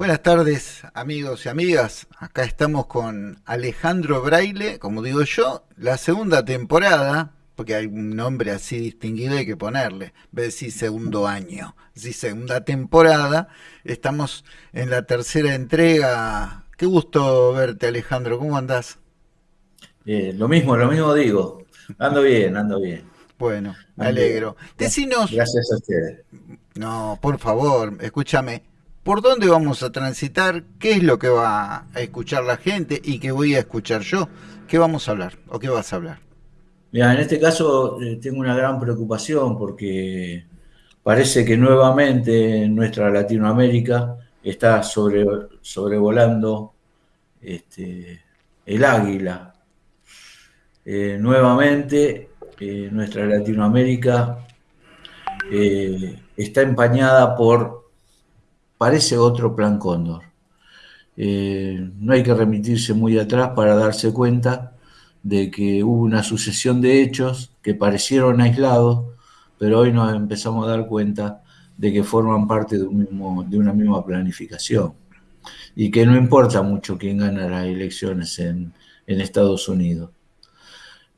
Buenas tardes amigos y amigas, acá estamos con Alejandro Braille, como digo yo, la segunda temporada, porque hay un nombre así distinguido hay que ponerle, de decir segundo año, decir segunda temporada, estamos en la tercera entrega, qué gusto verte Alejandro, ¿cómo andás? Eh, lo mismo, lo mismo digo, ando bien, ando bien. Bueno, me alegro. Decinos... Gracias a ustedes. No, por favor, escúchame, por dónde vamos a transitar, qué es lo que va a escuchar la gente y qué voy a escuchar yo, qué vamos a hablar o qué vas a hablar. Mira, en este caso eh, tengo una gran preocupación porque parece que nuevamente nuestra Latinoamérica está sobre, sobrevolando este, el águila. Eh, nuevamente eh, nuestra Latinoamérica está empañada por parece otro plan Cóndor. Eh, no hay que remitirse muy atrás para darse cuenta de que hubo una sucesión de hechos que parecieron aislados, pero hoy nos empezamos a dar cuenta de que forman parte de, una misma planificación y que no importa mucho quién gana las elecciones en, en Estados Unidos.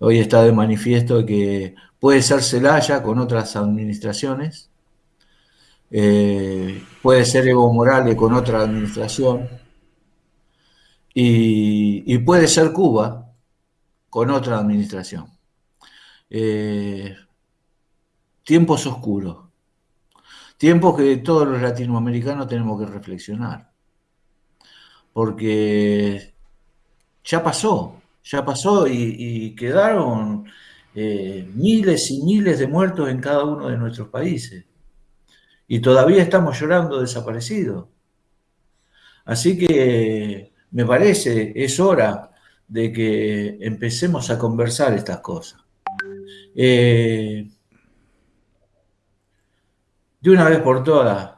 Hoy está de manifiesto que puede ser Celaya con otras administraciones, eh, puede ser Evo Morales con otra administración, y, puede ser Cuba con otra administración. Eh, tiempos oscuros, tiempos que todos los latinoamericanos tenemos que reflexionar, porque ya pasó, ya pasó y, quedaron eh, miles y miles de muertos en cada uno de nuestros países y todavía estamos llorando desaparecidos. Así que me parece, es hora de que empecemos a conversar estas cosas. Eh, de una vez por todas,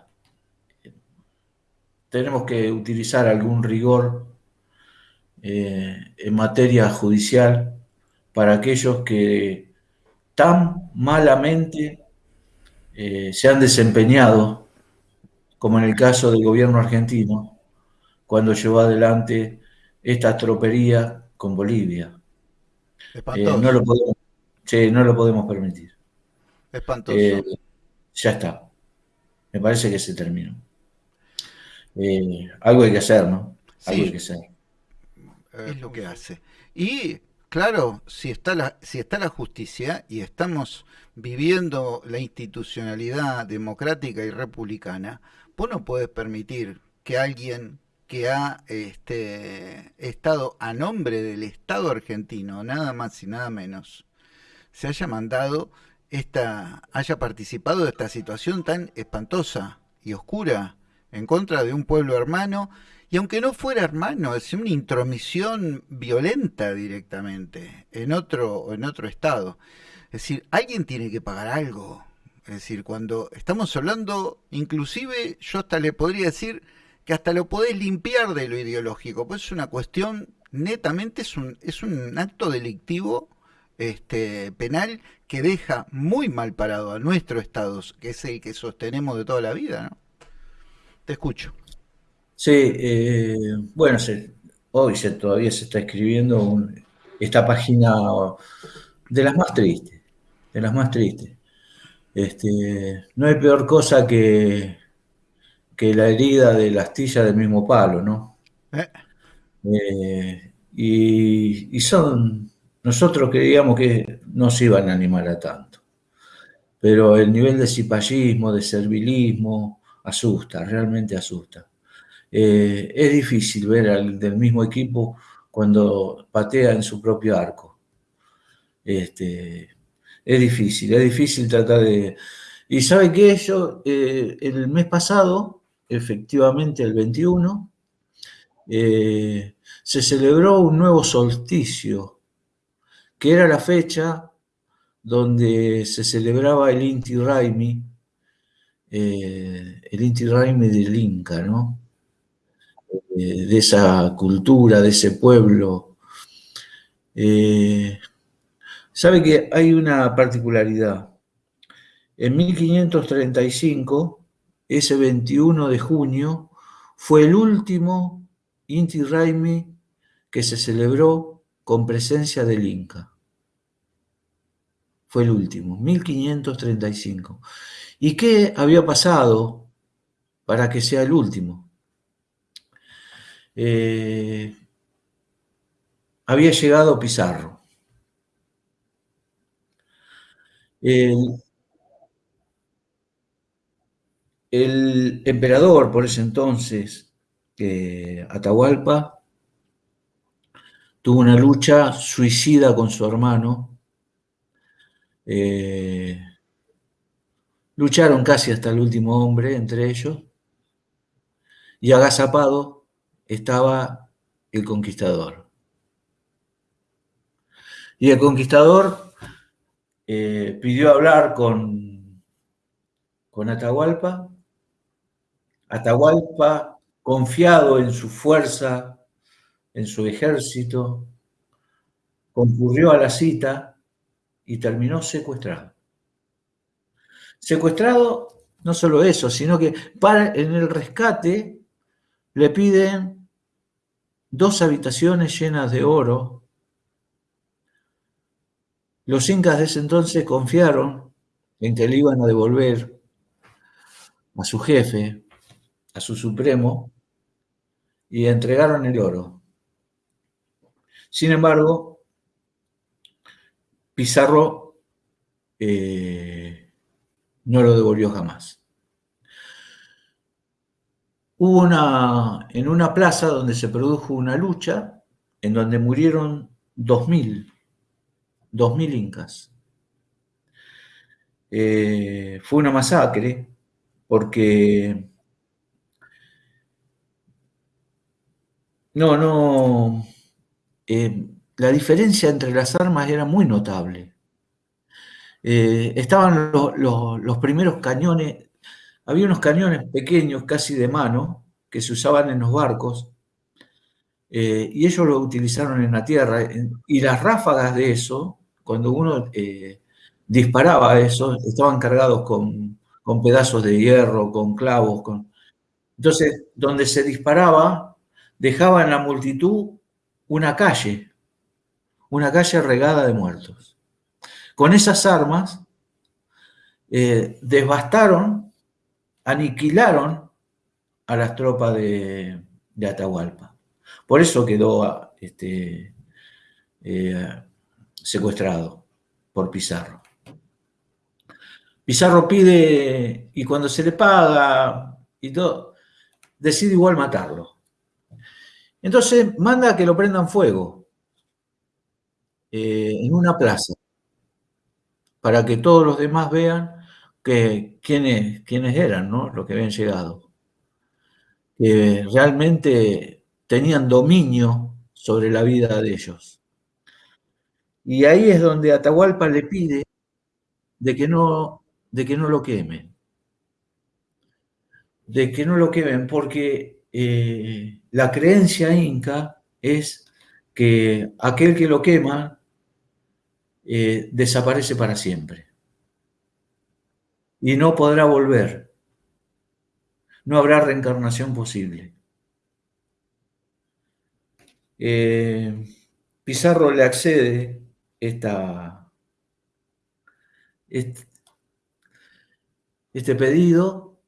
tenemos que utilizar algún rigor eh, en materia judicial para aquellos que tan malamente eh, se han desempeñado, como en el caso del gobierno argentino, cuando llevó adelante esta tropería con Bolivia. Eh, no, lo podemos, no lo podemos permitir. Espantoso. Eh, ya está. Me parece que se terminó. algo hay que hacer, ¿no? Algo hay que hacer. Es lo que hace. Y Claro, si está, la, justicia y estamos viviendo la institucionalidad democrática y republicana, vos no puedes permitir que alguien que ha este, estado a nombre del Estado argentino, nada más y nada menos, se haya mandado esta, haya participado de esta situación tan espantosa y oscura en contra de un pueblo hermano y aunque no fuera hermano, es una intromisión violenta directamente en otro, en otro estado. Es decir, alguien tiene que pagar algo. Es decir, cuando estamos hablando, inclusive yo hasta le podría decir que hasta lo podés limpiar de lo ideológico, pues es una cuestión, netamente es un, es un acto delictivo este, penal que deja muy mal parado a nuestro Estado, que es el que sostenemos de toda la vida. ¿no? Te escucho. Sí, eh, bueno, hoy se, todavía se está escribiendo esta página de las más tristes, de las más tristes. Este, no hay peor cosa que, que la herida de la astilla del mismo palo, ¿no? Eh. Eh, y, son, nosotros creíamos que no se iban a animar a tanto, pero el nivel de cipallismo, de servilismo, asusta, realmente asusta. Eh, es difícil ver al del mismo equipo cuando patea en su propio arco. Este, es difícil, es difícil tratar de... Y sabe que yo, eh, el mes pasado, efectivamente el 21, eh, se celebró un nuevo solsticio, que era la fecha donde se celebraba el Inti Raimi, el Inti Raimi del Inca, ¿no? Eh, de esa cultura, de ese pueblo. Eh, sabe que hay una particularidad. En 1535, ese 21 de junio, fue el último Inti Raimi que se celebró con presencia del Inca. Fue el último, 1535. ¿Y qué había pasado para que sea el último? Eh, había llegado Pizarro. El, emperador por ese entonces, eh, Atahualpa, tuvo una lucha suicida con su hermano. Eh, lucharon casi hasta el último hombre entre ellos. Y agazapado estaba el conquistador. Y el conquistador eh, pidió hablar con, con Atahualpa. Atahualpa, confiado en su fuerza, en su ejército, concurrió a la cita y terminó secuestrado. Secuestrado, no solo eso, sino que para, en el rescate le piden dos habitaciones llenas de oro los incas de ese entonces confiaron en que le iban a devolver a su jefe, a su supremo, y entregaron el oro. Sin embargo, Pizarro eh, no lo devolvió jamás. Hubo una, en una plaza donde se produjo una lucha en donde murieron 2.000 2.000 incas. Eh, fue una masacre porque no, no, eh, la diferencia entre las armas era muy notable. Eh, estaban los primeros cañones, había unos cañones pequeños, casi de mano, que se usaban en los barcos, y ellos lo utilizaron en la tierra, y las ráfagas de eso cuando uno eh, disparaba eso, estaban cargados con, pedazos de hierro, con clavos. Con... Entonces, donde se disparaba, dejaba en la multitud una calle, una calle regada de muertos. Con esas armas, eh, devastaron, aniquilaron a las tropas de, Atahualpa. Por eso quedó este, eh, secuestrado por Pizarro. Pizarro pide, y cuando se le paga y todo, decide igual matarlo. Entonces manda que lo prendan fuego eh, en una plaza, para que todos los demás vean que, quiénes, eran ¿no? los que habían llegado. Que realmente tenían dominio sobre la vida de ellos. Y ahí es donde Atahualpa le pide de que no, de que no lo quemen. De que no lo quemen, porque eh, la creencia inca es que aquel que lo quema eh, desaparece para siempre. Y no podrá volver. No habrá reencarnación posible. Eh, Pizarro le accede esta, este, este, pedido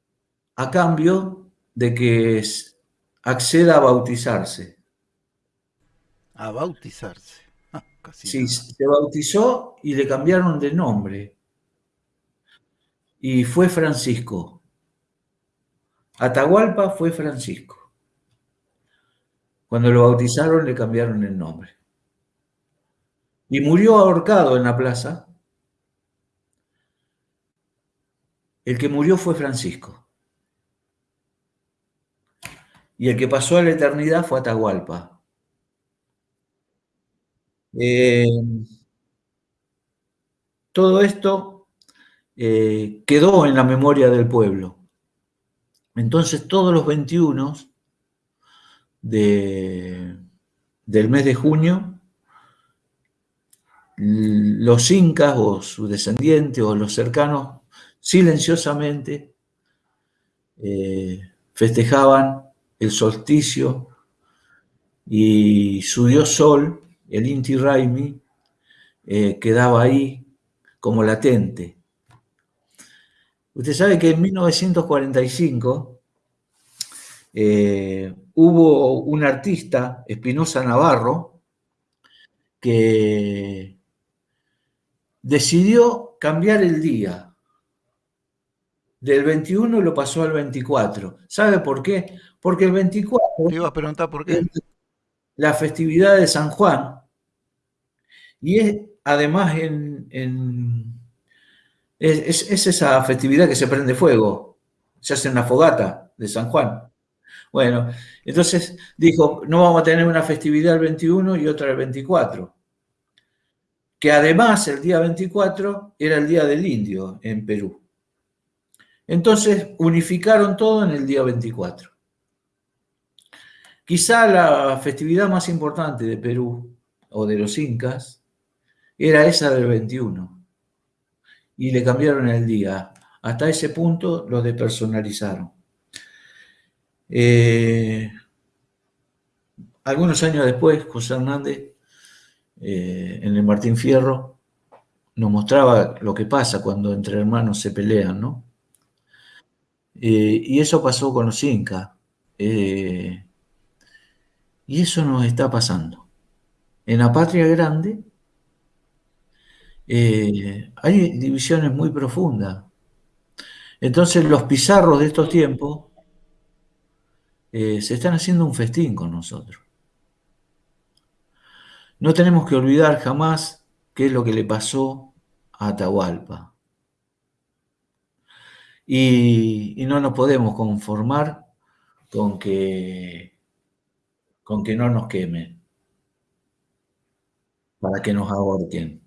a cambio de que acceda a bautizarse. A bautizarse. Ah, sí, se bautizó y le cambiaron de nombre. Y fue Francisco. Atahualpa fue Francisco. Cuando lo bautizaron le cambiaron el nombre y murió ahorcado en la plaza. El que murió fue Francisco. Y el que pasó a la eternidad fue Atahualpa. Eh, todo esto eh, quedó en la memoria del pueblo. Entonces todos los 21 de, del mes de junio los incas o sus descendientes o los cercanos silenciosamente eh, festejaban el solsticio y su dios Sol, el Inti Raimi, eh, quedaba ahí como latente. Usted sabe que en 1945 eh, hubo un artista, Espinosa Navarro, que decidió cambiar el día. Del 21 lo pasó al 24. ¿Sabe por qué? Porque el 24... iba a preguntar por qué. la festividad de San Juan. Y es además en... es, esa festividad que se prende fuego. Se hace una fogata de San Juan. Bueno, entonces dijo, no vamos a tener una festividad el 21 y otra el 24. Que además el día 24 era el día del indio en Perú. Entonces unificaron todo en el día 24. Quizá la festividad más importante de Perú o de los incas era esa del 21 y le cambiaron el día. Hasta ese punto lo depersonalizaron. Eh, algunos años después, José Hernández, eh, en el Martín Fierro, nos mostraba lo que pasa cuando entre hermanos se pelean, ¿no? Eh, y eso pasó con los incas. y eso nos está pasando. En la patria grande hay divisiones muy profundas. Entonces los pizarros de estos tiempos eh, se están haciendo un festín con nosotros. No tenemos que olvidar jamás qué es lo que le pasó a Atahualpa. Y, no nos podemos conformar con que, con que no nos quemen, para que nos ahorquen.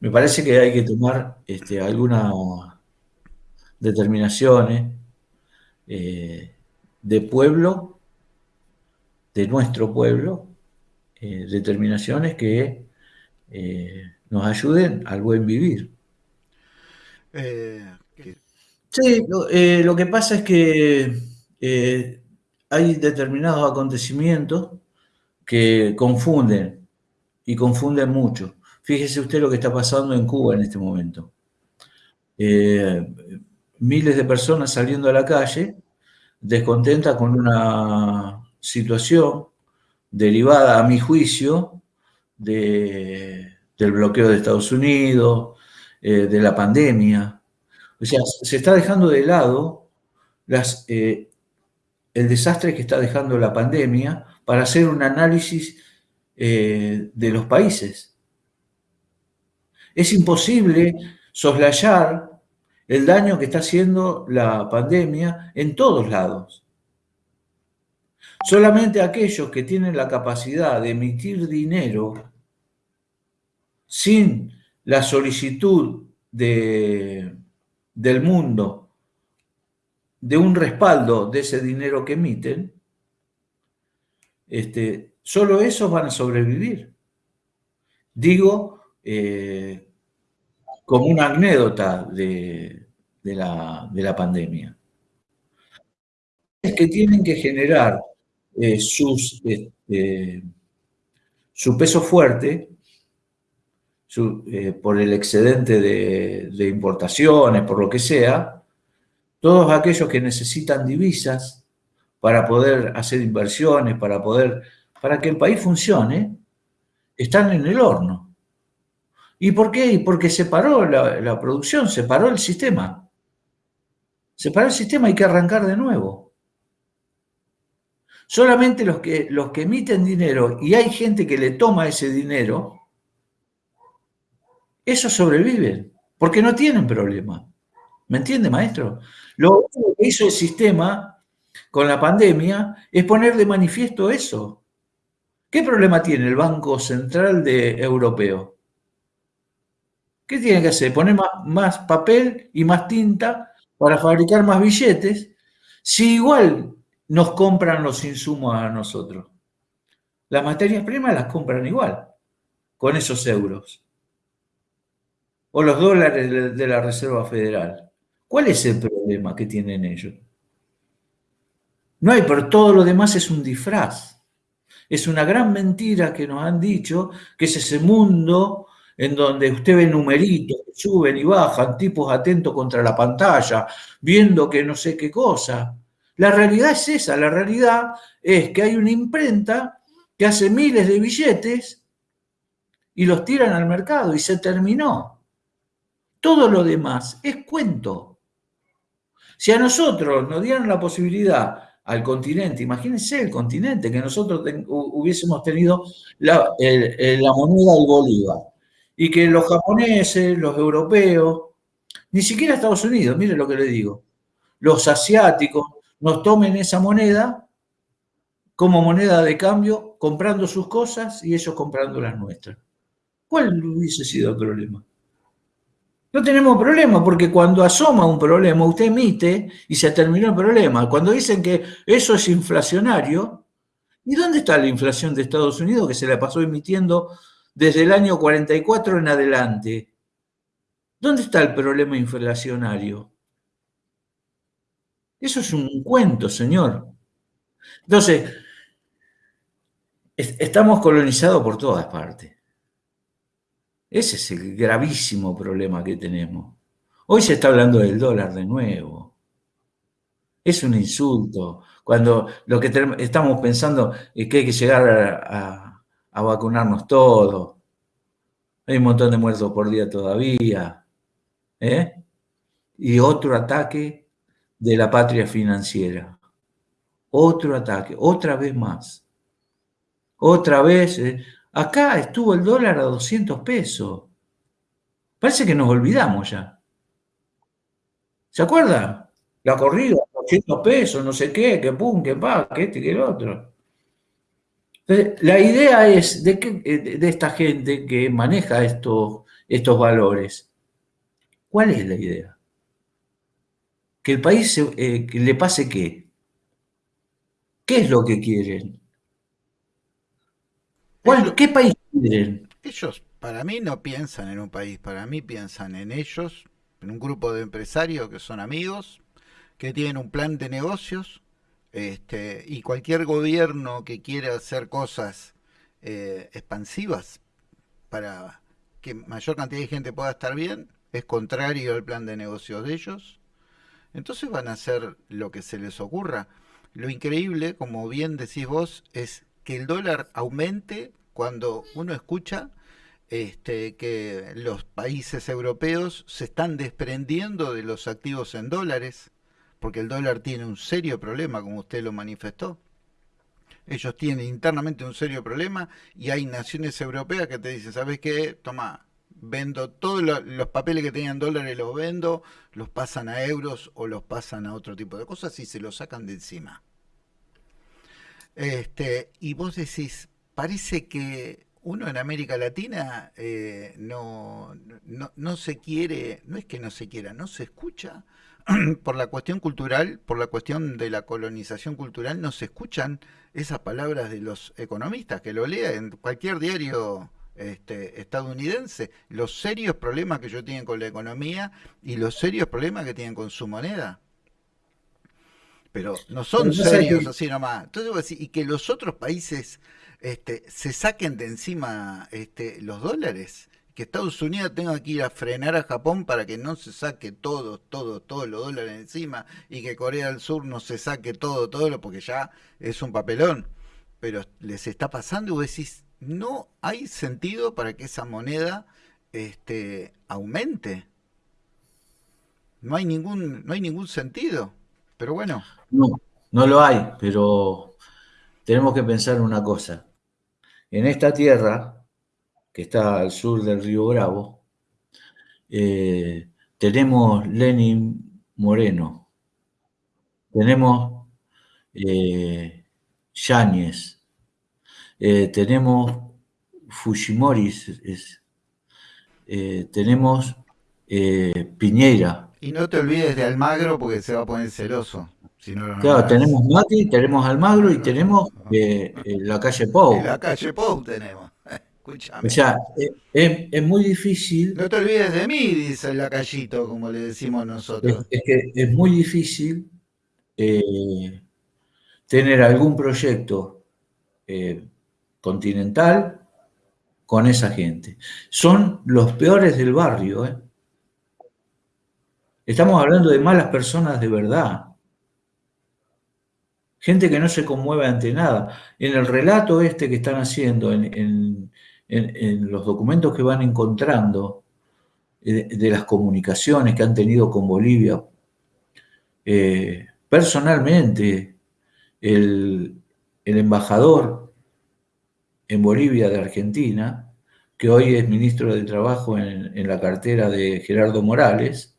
Me parece que hay que tomar este, algunas determinaciones eh, de pueblo, de nuestro pueblo, eh, determinaciones que eh, nos ayuden al buen vivir. sí, lo, que pasa es que hay determinados acontecimientos que confunden y confunden mucho. Fíjese usted lo que está pasando en Cuba en este momento miles de personas saliendo a la calle descontentas con una situación derivada, a mi juicio, del bloqueo de Estados Unidos, eh, de la pandemia. O sea, se está dejando de lado eh, el desastre que está dejando la pandemia para hacer un análisis eh, de los países. Es imposible soslayar el daño que está haciendo la pandemia en todos lados. Solamente aquellos que tienen la capacidad de emitir dinero sin la solicitud de, del mundo de un respaldo de ese dinero que emiten, este, solo esos van a sobrevivir. Digo, eh, como una anécdota de, la, pandemia. Es que tienen que generar eh, este, su peso fuerte eh, por el excedente de, de, importaciones, por lo que sea, todos aquellos que necesitan divisas para poder hacer inversiones, para poder, para que el país funcione, están en el horno. ¿Y por qué? Porque se paró la, producción, se paró el sistema. Se paró el sistema, hay que arrancar de nuevo. Solamente los que, los que emiten dinero y hay gente que le toma ese dinero, esos sobreviven, porque no tienen problema. ¿Me entiende, maestro? Lo que hizo el sistema con la pandemia es poner de manifiesto eso. ¿Qué problema tiene el Banco Central de Europeo? ¿Qué tiene que hacer? Poner más, papel y más tinta para fabricar más billetes, si igual nos compran los insumos a nosotros. Las materias primas las compran igual, con esos euros. O los dólares de la Reserva Federal. ¿Cuál es el problema que tienen ellos? No hay, pero todo lo demás es un disfraz. Es una gran mentira que nos han dicho, que es ese mundo en donde usted ve numeritos suben y bajan, tipos atentos contra la pantalla, viendo que no sé qué cosa. La realidad es esa, la realidad es que hay una imprenta que hace miles de billetes y los tiran al mercado y se terminó. Todo lo demás es cuento. Si a nosotros nos dieran la posibilidad al continente, imagínense el continente, que nosotros hubiésemos tenido la moneda del Bolívar y que los japoneses, los europeos, ni siquiera Estados Unidos, mire lo que le digo, los asiáticos nos tomen esa moneda como moneda de cambio, comprando sus cosas y ellos comprando las nuestras. ¿Cuál hubiese sido el problema? No tenemos problema porque cuando asoma un problema, usted emite y se terminó el problema. Cuando dicen que eso es inflacionario, ¿y dónde está la inflación de Estados Unidos que se la pasó emitiendo desde el año 44 en adelante. ¿Dónde está el problema inflacionario? Eso es un cuento, señor. Entonces, estamos colonizados por todas partes. Ese es el gravísimo problema que tenemos. Hoy se está hablando del dólar de nuevo. Es un insulto. Cuando lo que estamos pensando es que hay que llegar a a vacunarnos todos. Hay un montón de muertos por día todavía. ¿eh? Y otro ataque de la patria financiera. Otro ataque, otra vez más. Otra vez. ¿eh? Acá estuvo el dólar a 200 pesos. Parece que nos olvidamos ya. ¿Se acuerdan? La corrida, 200 pesos, no sé qué, que pum, que pa, que este, que el otro la idea es de, que, eh, de esta gente que maneja estos, estos valores. ¿Cuál es la idea? Que el país eh, le pase qué? ¿Qué es lo que quieren? ¿Qué país quieren? Ellos, para mí, no piensan en un país, para mí piensan en ellos, en un grupo de empresarios que son amigos, que tienen un plan de negocios, este, y cualquier gobierno que quiera hacer cosas eh, expansivas para que mayor cantidad de gente pueda estar bien, es contrario al plan de negocios de ellos. Entonces van a hacer lo que se les ocurra. Lo increíble, como bien decís vos, es que el dólar aumente cuando uno escucha este, que los países europeos se están desprendiendo de los activos en dólares porque el dólar tiene un serio problema, como usted lo manifestó. Ellos tienen internamente un serio problema y hay naciones europeas que te dicen, ¿sabes qué? Toma, vendo todos los papeles que tenían dólares, los vendo, los pasan a euros o los pasan a otro tipo de cosas y se los sacan de encima. Este, y vos decís, parece que uno en América Latina eh, no, no, no se quiere, no es que no se quiera, no se escucha por la cuestión cultural, por la cuestión de la colonización cultural, no se escuchan esas palabras de los economistas, que lo lea en cualquier diario este, estadounidense, los serios problemas que ellos tienen con la economía y los serios problemas que tienen con su moneda. Pero no son serios así nomás. Entonces, y que los otros países este, se saquen de encima este, los dólares que Estados Unidos tenga que ir a frenar a Japón para que no se saque todo, todo, todos los dólares encima y que Corea del Sur no se saque todo, todo, lo porque ya es un papelón. Pero les está pasando y vos decís, no hay sentido para que esa moneda este, aumente. No hay ningún, no hay ningún sentido. Pero bueno. No, no lo hay, pero tenemos que pensar una cosa. En esta tierra que está al sur del río Bravo, eh, tenemos Lenin Moreno, tenemos eh, Yáñez, eh, tenemos Fujimori, tenemos Piñera. Y no te olvides de Almagro porque se va a poner celoso. claro, tenemos Mati, tenemos Almagro y tenemos la calle Pou. la calle Pou tenemos. O sea, eh, es, muy difícil. No te olvides de mí, dice el lacayito, como le decimos nosotros. Es, que es muy difícil eh, tener algún proyecto eh, continental con esa gente. Son los peores del barrio. ¿eh? Estamos hablando de malas personas de verdad. Gente que no se conmueve ante nada. En el relato este que están haciendo, en, los documentos que van encontrando eh, de, las comunicaciones que han tenido con Bolivia, eh, personalmente, el, embajador en Bolivia de Argentina, que hoy es ministro de Trabajo en, la cartera de Gerardo Morales,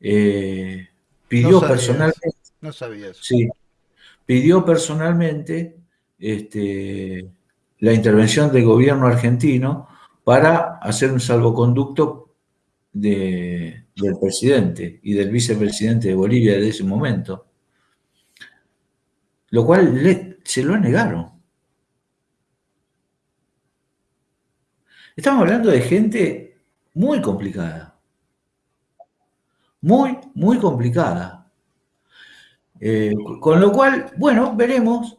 eh, pidió personalmente... No sabía eso. Sí, pidió personalmente este, la intervención del gobierno argentino para hacer un salvoconducto del presidente y del vicepresidente de Bolivia de ese momento, lo cual se lo negaron. Estamos hablando de gente muy complicada, muy, muy complicada. Eh, con lo cual, bueno, veremos.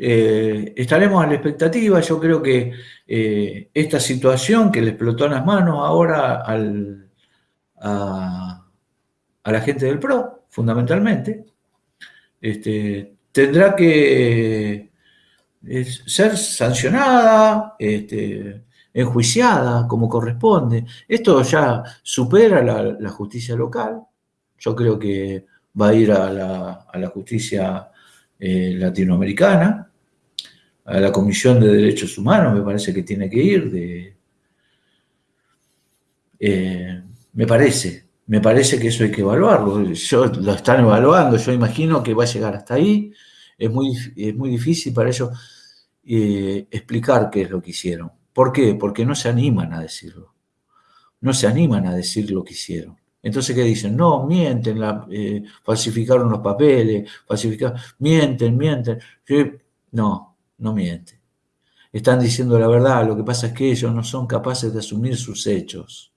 Eh, estaremos a la expectativa. Yo creo que eh, esta situación que le explotó en las manos ahora al, a, la gente del PRO, fundamentalmente, este, tendrá que ser sancionada, este, enjuiciada como corresponde. Esto ya supera la justicia local. Yo creo que va a ir a la, justicia eh, latinoamericana, a la Comisión de Derechos Humanos, me parece que tiene que ir. De, eh, me parece, me parece que eso hay que evaluarlo. Yo, lo están evaluando, yo imagino que va a llegar hasta ahí. Es muy, es muy difícil para ellos eh, explicar qué es lo que hicieron. ¿Por qué? Porque no se animan a decirlo. No se animan a decir lo que hicieron. Entonces, ¿qué dicen? No, mienten, eh, falsificaron los papeles, falsificaron, mienten, mienten. No, no mienten. Están diciendo la verdad, lo que pasa es que ellos no son capaces de asumir sus hechos.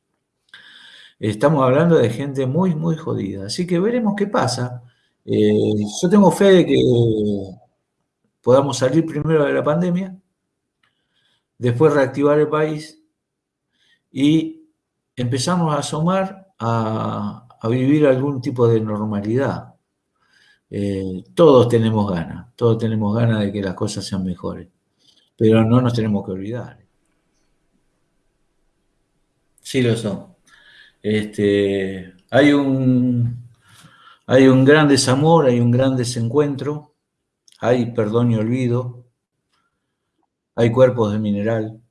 Estamos hablando de gente muy, muy jodida. Así que veremos qué pasa. Eh, yo tengo fe de que podamos salir primero de la pandemia, después reactivar el país y empezamos a asomar a, vivir algún tipo de normalidad. Eh, todos tenemos ganas, todos tenemos ganas de que las cosas sean mejores, pero no nos tenemos que olvidar. Sí lo son. Este, hay, un, hay un gran desamor, hay un gran desencuentro, hay perdón y olvido, hay cuerpos de mineral,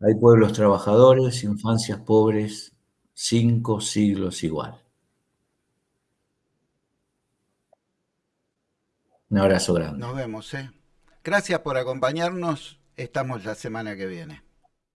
hay pueblos trabajadores, infancias pobres, cinco siglos igual. Un abrazo grande. Nos vemos, ¿eh? Gracias por acompañarnos. Estamos la semana que viene.